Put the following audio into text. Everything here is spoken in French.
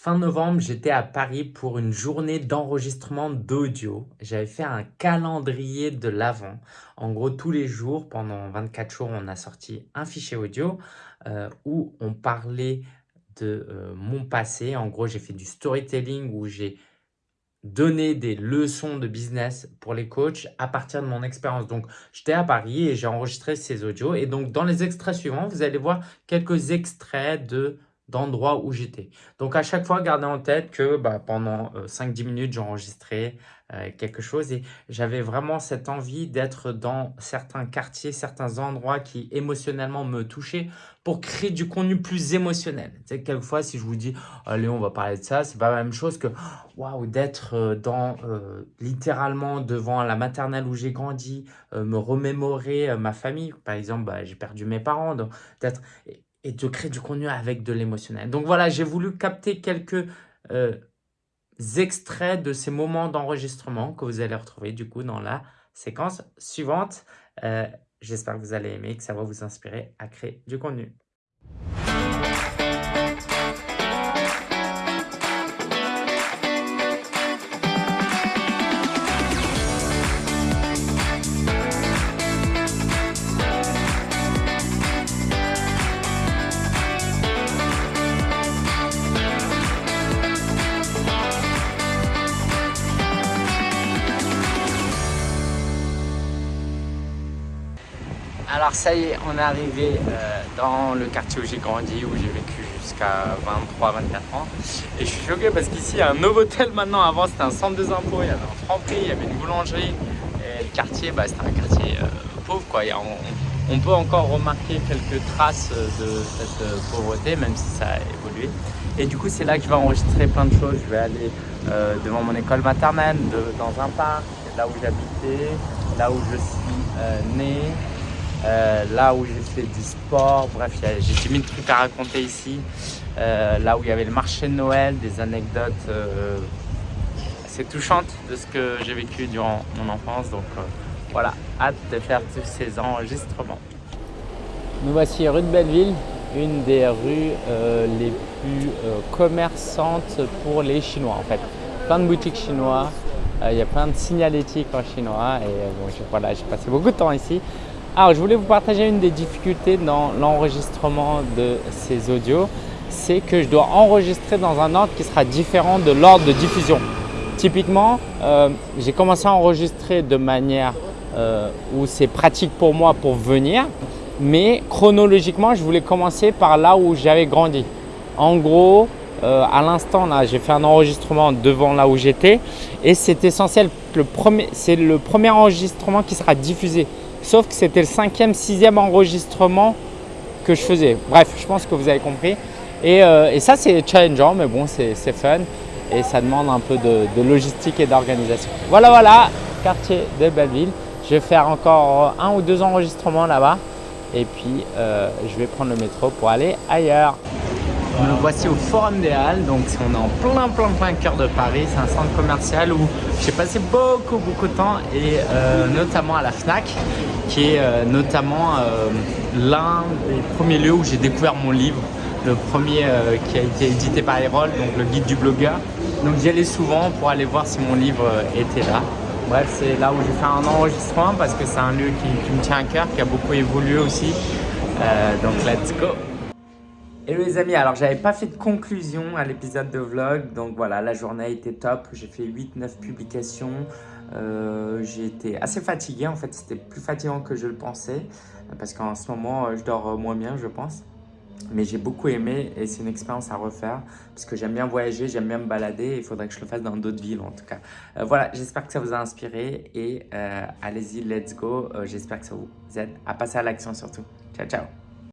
Fin novembre, j'étais à Paris pour une journée d'enregistrement d'audio. J'avais fait un calendrier de l'avant. En gros, tous les jours, pendant 24 jours, on a sorti un fichier audio euh, où on parlait de euh, mon passé. En gros, j'ai fait du storytelling où j'ai donné des leçons de business pour les coachs à partir de mon expérience. Donc, j'étais à Paris et j'ai enregistré ces audios. Et donc, dans les extraits suivants, vous allez voir quelques extraits de d'endroits où j'étais. Donc, à chaque fois, gardez en tête que bah, pendant 5-10 euh, minutes, j'enregistrais euh, quelque chose et j'avais vraiment cette envie d'être dans certains quartiers, certains endroits qui émotionnellement me touchaient pour créer du contenu plus émotionnel. Tu sais, quelquefois, si je vous dis « Allez, on va parler de ça », c'est pas la même chose que waouh d'être euh, dans littéralement devant la maternelle où j'ai grandi, me remémorer ma famille. Par exemple, bah, j'ai perdu mes parents, d'être et de créer du contenu avec de l'émotionnel. Donc voilà, j'ai voulu capter quelques euh, extraits de ces moments d'enregistrement que vous allez retrouver du coup dans la séquence suivante. Euh, j'espère que vous allez aimer, que ça va vous inspirer à créer du contenu. Est, on est arrivé euh, dans le quartier où j'ai grandi, où j'ai vécu jusqu'à 23-24 ans. Et je suis choqué parce qu'ici, il y a un Novotel maintenant. Avant, c'était un centre des impôts, il y avait un franprix, il y avait une boulangerie. Et le quartier, bah, c'était un quartier euh, pauvre. On, peut encore remarquer quelques traces de cette euh, pauvreté, même si ça a évolué. Et du coup, c'est là que je vais enregistrer plein de choses. Je vais aller devant mon école maternelle, dans un parc, là où j'habitais, là où je suis né, euh, là où j'ai fait du sport, bref, j'ai mis de trucs à raconter ici. Euh, là où il y avait le marché de Noël, des anecdotes euh, assez touchantes de ce que j'ai vécu durant mon enfance. Donc voilà, hâte de faire tous ces enregistrements. Nous voici rue de Belleville, une des rues les plus commerçantes pour les Chinois en fait. Plein de boutiques chinois, il y a plein de signalétiques en chinois et voilà, j'ai passé beaucoup de temps ici. Alors, je voulais vous partager une des difficultés dans l'enregistrement de ces audios, c'est que je dois enregistrer dans un ordre qui sera différent de l'ordre de diffusion. Typiquement, euh, j'ai commencé à enregistrer de manière euh, où c'est pratique pour moi pour venir, mais chronologiquement, je voulais commencer par là où j'avais grandi. En gros, euh, à l'instant, j'ai fait un enregistrement devant là où j'étais et c'est essentiel, c'est le premier enregistrement qui sera diffusé. Sauf que c'était le cinquième, sixième enregistrement que je faisais. Bref, je pense que vous avez compris. Et, euh, ça, c'est challengeant, mais bon, c'est fun. Et ça demande un peu de, logistique et d'organisation. Voilà, voilà, quartier de Belleville. Je vais faire encore un ou deux enregistrements là-bas. Et puis, euh, je vais prendre le métro pour aller ailleurs. Nous voici au Forum des Halles, donc on est en plein plein plein cœur de Paris, c'est un centre commercial où j'ai passé beaucoup beaucoup de temps et euh, notamment à la FNAC qui est euh, notamment euh, l'un des premiers lieux où j'ai découvert mon livre, le premier qui a été édité par Erol, donc le guide du blogueur. Donc j'y allais souvent pour aller voir si mon livre était là. Bref, c'est là où j'ai fait un enregistrement parce que c'est un lieu qui, me tient à cœur, qui a beaucoup évolué aussi. donc let's go Hello les amis, alors j'avais pas fait de conclusion à l'épisode de vlog, donc voilà, la journée a été top, j'ai fait 8-9 publications, euh, j'ai été assez fatigué en fait, c'était plus fatigant que je le pensais, parce qu'en ce moment je dors moins bien je pense. Mais j'ai beaucoup aimé et c'est une expérience à refaire parce que j'aime bien voyager, j'aime bien me balader il faudrait que je le fasse dans d'autres villes en tout cas. Euh, voilà, j'espère que ça vous a inspiré et euh, allez-y, let's go. j'espère que ça vous aide à passer à l'action surtout. Ciao, ciao